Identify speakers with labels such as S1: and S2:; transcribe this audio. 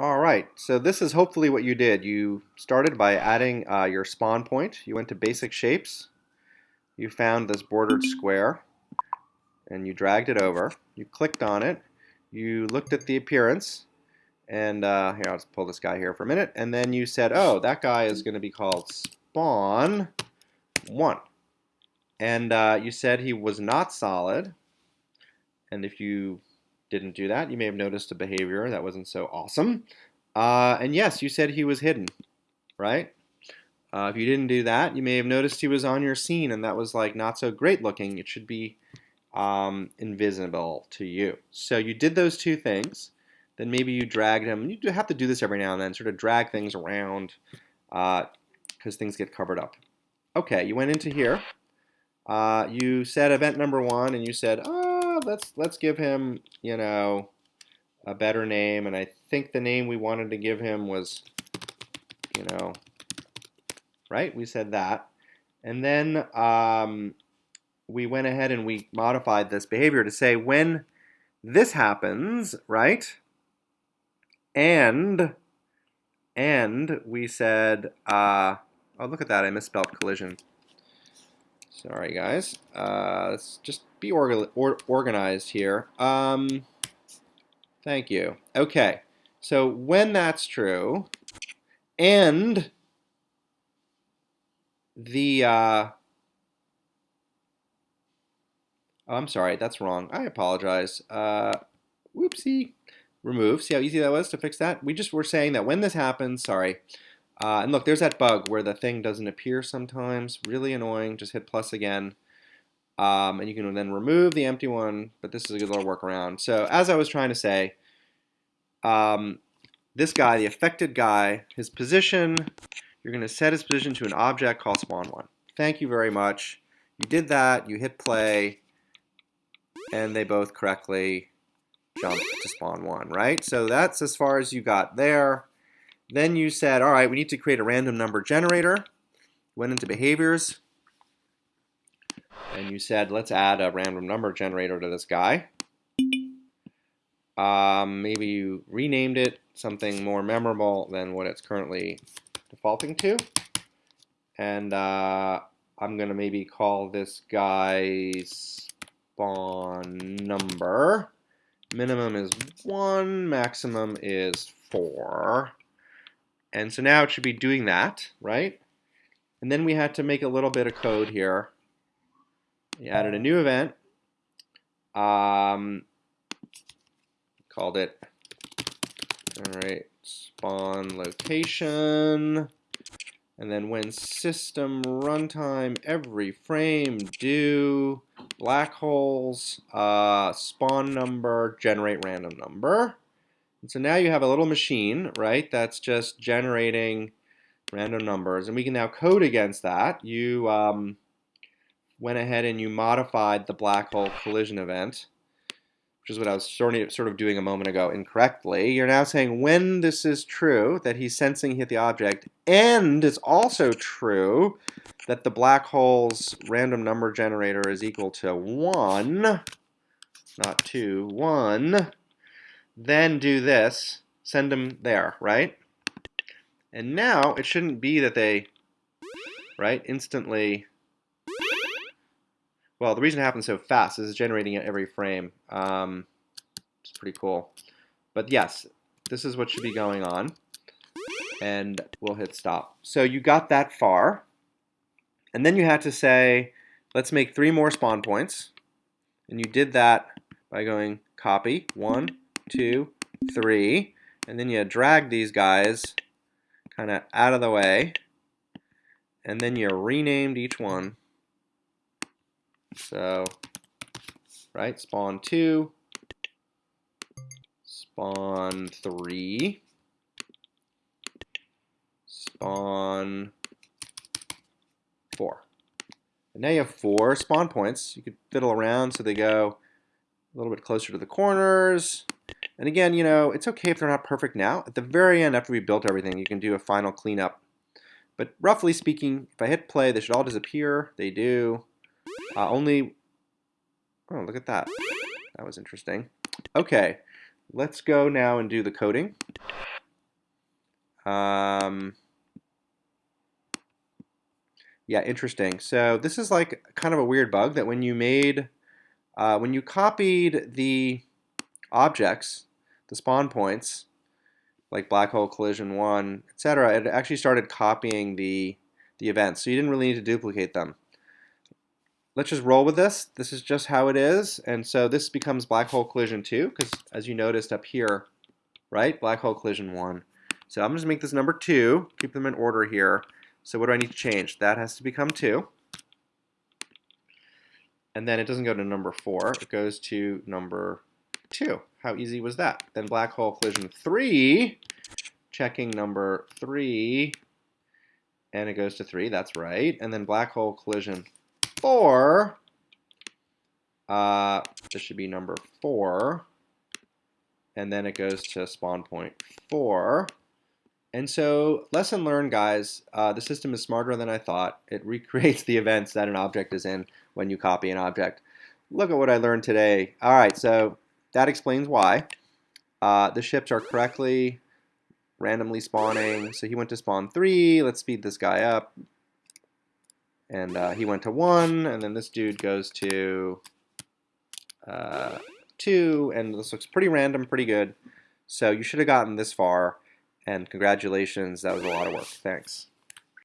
S1: All right, so this is hopefully what you did. You started by adding uh, your spawn point. You went to basic shapes. You found this bordered square and you dragged it over. You clicked on it. You looked at the appearance and uh, here, I'll just pull this guy here for a minute. And then you said, oh, that guy is going to be called spawn 1. And uh, you said he was not solid. And if you didn't do that, you may have noticed a behavior that wasn't so awesome. Uh, and yes, you said he was hidden, right? Uh, if you didn't do that, you may have noticed he was on your scene and that was like not so great looking. It should be um, invisible to you. So you did those two things. Then maybe you dragged him. You have to do this every now and then, sort of drag things around because uh, things get covered up. Okay, you went into here. Uh, you said event number one and you said, oh, let's let's give him, you know, a better name. And I think the name we wanted to give him was, you know, right? We said that. And then um, we went ahead and we modified this behavior to say when this happens, right? And and we said, uh, oh look at that, I misspelled collision. Sorry, guys. Uh, let's just be or organized here. Um, thank you. Okay, so when that's true, and the, uh, oh, I'm sorry, that's wrong. I apologize. Uh, whoopsie. Remove. See how easy that was to fix that? We just were saying that when this happens, sorry, uh, and look, there's that bug where the thing doesn't appear sometimes. Really annoying. Just hit plus again. Um, and you can then remove the empty one, but this is a good little workaround. So as I was trying to say, um, this guy, the affected guy, his position, you're going to set his position to an object called spawn1. Thank you very much. You did that, you hit play, and they both correctly jump to spawn 1, right? So that's as far as you got there. Then you said, all right, we need to create a random number generator. Went into behaviors. And you said, let's add a random number generator to this guy. Um, maybe you renamed it something more memorable than what it's currently defaulting to. And uh, I'm going to maybe call this guy spawn number. Minimum is 1, maximum is 4. And so now it should be doing that, right? And then we had to make a little bit of code here. We added a new event. Um, called it, all right, spawn location. And then when system runtime every frame do black holes uh, spawn number generate random number. And so now you have a little machine, right, that's just generating random numbers. And we can now code against that. You um, went ahead and you modified the black hole collision event, which is what I was sort of doing a moment ago incorrectly. You're now saying when this is true, that he's sensing hit the object, and it's also true that the black hole's random number generator is equal to 1, not 2, 1, then do this, send them there, right? And now it shouldn't be that they, right, instantly, well, the reason it happens so fast is it's generating it every frame. Um, it's pretty cool. But yes, this is what should be going on. And we'll hit stop. So you got that far. And then you had to say, let's make three more spawn points. And you did that by going copy, one, two, three, and then you drag these guys kind of out of the way, and then you renamed each one. So, right, spawn two, spawn three, spawn four. And now you have four spawn points. You could fiddle around so they go a little bit closer to the corners. And again, you know, it's okay if they're not perfect now. At the very end, after we built everything, you can do a final cleanup. But roughly speaking, if I hit play, they should all disappear. They do. Uh, only, oh, look at that. That was interesting. Okay, let's go now and do the coding. Um, yeah, interesting. So this is like kind of a weird bug that when you made, uh, when you copied the objects, the spawn points, like black hole collision 1, etc., it actually started copying the, the events. So you didn't really need to duplicate them. Let's just roll with this. This is just how it is. And so this becomes black hole collision 2, because as you noticed up here, right, black hole collision 1. So I'm to make this number 2, keep them in order here. So what do I need to change? That has to become 2. And then it doesn't go to number 4, it goes to number 2. How easy was that? Then black hole collision 3, checking number 3, and it goes to 3, that's right. And then black hole collision 4, uh, this should be number 4, and then it goes to spawn point 4. And so, lesson learned, guys, uh, the system is smarter than I thought. It recreates the events that an object is in when you copy an object. Look at what I learned today. All right, so that explains why. Uh, the ships are correctly randomly spawning. So he went to spawn 3. Let's speed this guy up. And uh, he went to 1, and then this dude goes to uh, 2, and this looks pretty random, pretty good. So you should have gotten this far. And congratulations, that was a lot of work. Thanks.